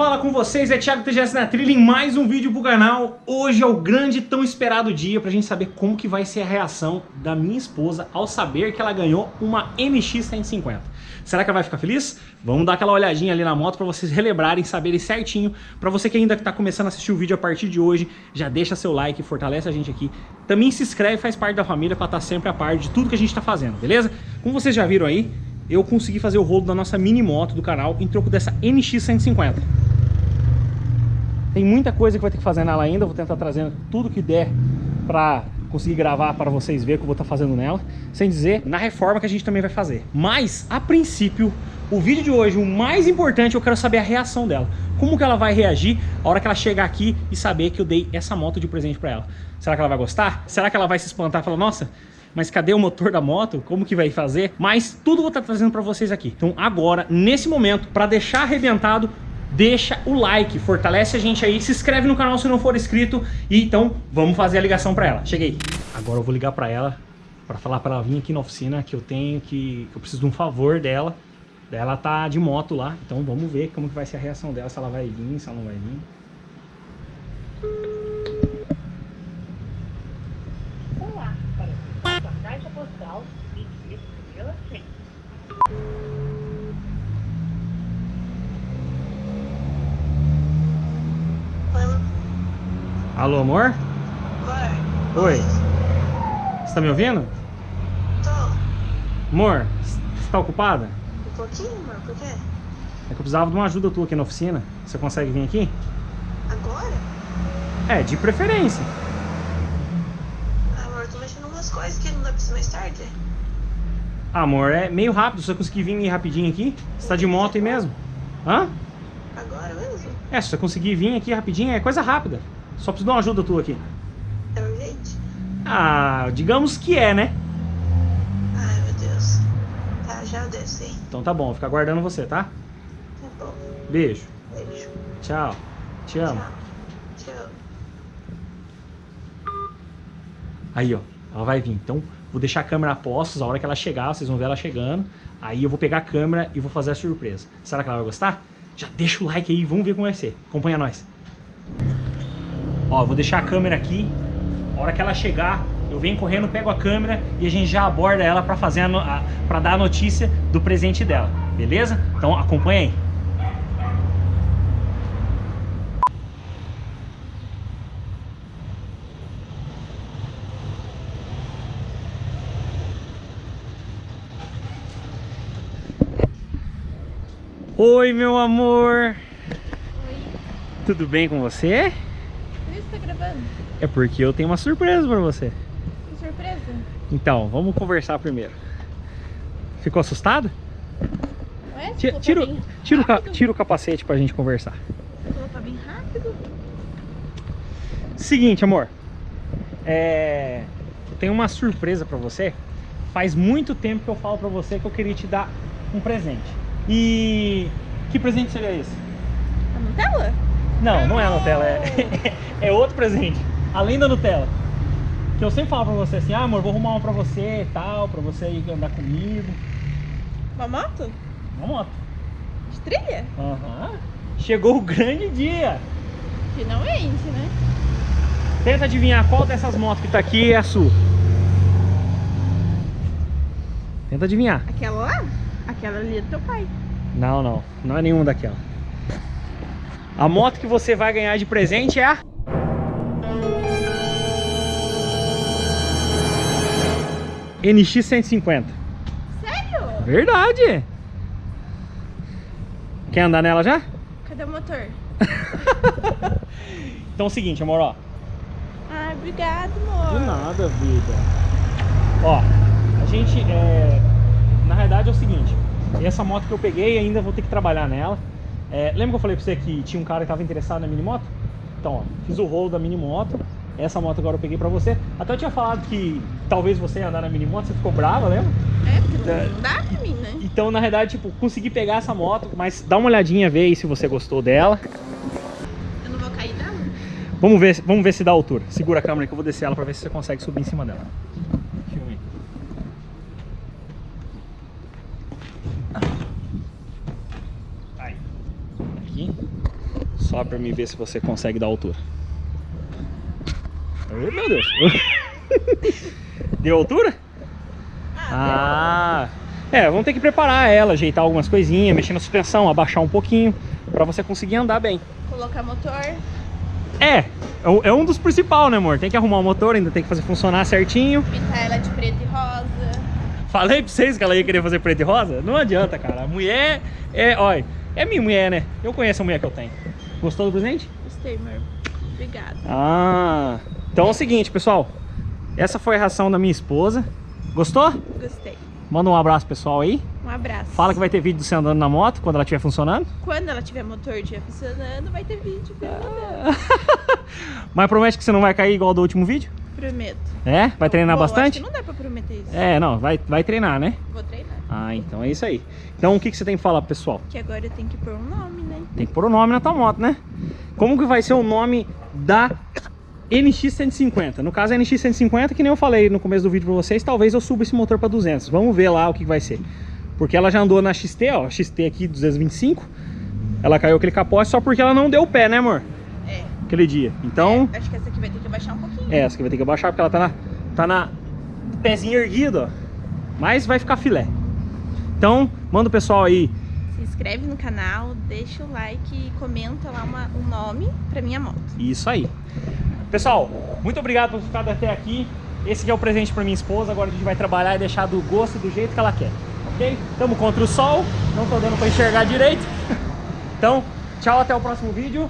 fala com vocês é Thiago TGS na trilha em mais um vídeo pro canal. Hoje é o grande tão esperado dia pra gente saber como que vai ser a reação da minha esposa ao saber que ela ganhou uma MX 150. Será que ela vai ficar feliz? Vamos dar aquela olhadinha ali na moto pra vocês relembrarem, saberem certinho. Pra você que ainda tá começando a assistir o vídeo a partir de hoje, já deixa seu like, fortalece a gente aqui. Também se inscreve, faz parte da família pra estar sempre a par de tudo que a gente tá fazendo, beleza? Como vocês já viram aí, eu consegui fazer o rolo da nossa mini moto do canal em troco dessa NX 150. Tem muita coisa que vai ter que fazer nela ainda, vou tentar trazendo tudo que der pra conseguir gravar para vocês verem o que eu vou estar fazendo nela, sem dizer na reforma que a gente também vai fazer. Mas, a princípio, o vídeo de hoje, o mais importante, eu quero saber a reação dela. Como que ela vai reagir a hora que ela chegar aqui e saber que eu dei essa moto de presente para ela. Será que ela vai gostar? Será que ela vai se espantar e falar, nossa, mas cadê o motor da moto? Como que vai fazer? Mas tudo vou estar trazendo para vocês aqui. Então agora, nesse momento, para deixar arrebentado, deixa o like, fortalece a gente aí, se inscreve no canal se não for inscrito e então vamos fazer a ligação para ela. Cheguei. Agora eu vou ligar para ela para falar para ela vir aqui na oficina que eu tenho que, que eu preciso de um favor dela. Ela tá de moto lá, então vamos ver como que vai ser a reação dela, se ela vai vir, se ela não vai vir. Alô, amor? Oi. Oi. Você tá me ouvindo? Tô. Amor, você tá ocupada? Um pouquinho, amor, por quê? É que eu precisava de uma ajuda tua aqui na oficina. Você consegue vir aqui? Agora? É, de preferência. Amor, tô mexendo umas coisas que não dá pra ser mais tarde. Amor, é meio rápido. Se você conseguir vir rapidinho aqui, você tá de moto aí mesmo? Hã? Agora mesmo? É, se você conseguir vir aqui rapidinho, é coisa rápida. Só preciso de uma ajuda tua aqui. É urgente? Ah, digamos que é, né? Ai, meu Deus. Tá, já hein? Então tá bom, vou ficar aguardando você, tá? Tá bom. Beijo. Beijo. Tchau. Te amo. Tchau. Tchau. Aí, ó, ela vai vir. Então, vou deixar a câmera a postos, a hora que ela chegar, vocês vão ver ela chegando. Aí eu vou pegar a câmera e vou fazer a surpresa. Será que ela vai gostar? Já deixa o like aí, vamos ver como vai ser. Acompanha nós. Ó, vou deixar a câmera aqui. A hora que ela chegar, eu venho correndo, pego a câmera e a gente já aborda ela para fazer a, a... para dar a notícia do presente dela. Beleza? Então acompanha aí. Oi, meu amor. Oi, Tudo bem com você? Tá gravando? É porque eu tenho uma surpresa pra você. Que surpresa. Então, vamos conversar primeiro. Ficou assustado? Ué, Tira, tira, falou bem tira, o, tira o capacete pra gente conversar. Tá bem rápido? Seguinte, amor. É... Eu tenho uma surpresa pra você. Faz muito tempo que eu falo pra você que eu queria te dar um presente. E... Que presente seria esse? A Nutella? Não, não é a Nutella, é, é outro presente. Além da Nutella. Que eu sempre falo pra você assim, ah amor, vou arrumar uma pra você e tal, pra você ir andar comigo. Uma moto? Uma moto. De trilha? Aham. Chegou o grande dia. Finalmente, né? Tenta adivinhar qual dessas motos que tá aqui é a sua. Tenta adivinhar. Aquela lá? Aquela ali é do teu pai. Não, não. Não é nenhuma daquela. A moto que você vai ganhar de presente é a... NX 150. Sério? Verdade! Quer andar nela já? Cadê o motor? Então é o seguinte, amor, ó. Ai, obrigado, amor. De nada, vida. Ó, a gente, é... na realidade é o seguinte, essa moto que eu peguei ainda vou ter que trabalhar nela. É, lembra que eu falei pra você que tinha um cara que tava interessado na mini moto? Então, ó, fiz o rolo da mini moto. Essa moto agora eu peguei pra você. Até eu tinha falado que talvez você ia andar na mini moto, você ficou brava, lembra? É, porque É. não dá pra mim, né? Então, na realidade, tipo, consegui pegar essa moto, mas dá uma olhadinha, vê aí se você gostou dela. Eu não vou cair dela? Vamos ver, vamos ver se dá altura. Segura a câmera que eu vou descer ela pra ver se você consegue subir em cima dela. Filme. Aí. Aqui. Só pra me ver se você consegue dar altura. Ai, meu Deus. Deu altura? Ah, é, vamos ter que preparar ela, ajeitar algumas coisinhas, mexer na suspensão, abaixar um pouquinho, pra você conseguir andar bem. Colocar motor. É, é um- é um dos principais, né, amor? Tem que arrumar o motor, ainda tem que fazer funcionar certinho. Pintar ela de preto e rosa. Falei pra vocês que ela ia querer fazer preto e rosa? Não adianta, cara. A mulher é, olha, é minha mulher, né? Eu conheço a mulher que eu tenho. Gostou do presente? Gostei, amor. Obrigada. Ah, então é o seguinte, pessoal. Essa foi a ração da minha esposa. Gostou? Gostei. Manda um abraço pessoal aí. Um abraço. Fala que vai ter vídeo de você andando na moto quando ela estiver funcionando. Quando ela tiver motor estiver funcionando, vai ter vídeo. Ah. Mas promete que você não vai cair igual do último vídeo? Prometo. É? Vai treinar Bom, bastante? não dá pra prometer isso. É, não, vai, vai treinar, né? Vou treinar. Ah, então é isso aí. Então o que, que você tem que falar pessoal? Que agora eu tenho que pôr um nome, né? Tem que pôr o nome na tua moto, né? Como que vai ser o nome da NX 150? No caso, a NX 150, que nem eu falei no começo do vídeo pra vocês, talvez eu suba esse motor pra 200. Vamos ver lá o que, que vai ser. Porque ela já andou na XT, ó, XT aqui 225. Ela caiu aquele capote só porque ela não deu pé, né, amor? É. Aquele dia. Então, É, acho que essa aqui vai ter que abaixar um pouquinho. é, essa que vai ter que abaixar porque ela tá na, tá na pezinho erguido, ó. Mas vai ficar filé. Então, manda o pessoal aí Se inscreve no canal, deixa o like e comenta lá uma- um nome pra minha moto. Isso aí. Pessoal, muito obrigado por ficado até aqui. Esse aqui é o presente para minha esposa. Agora a gente vai trabalhar e deixar do gosto e do jeito que ela quer. Ok? Estamos contra o sol. Não tô dando para enxergar direito. Então, tchau, até o próximo vídeo.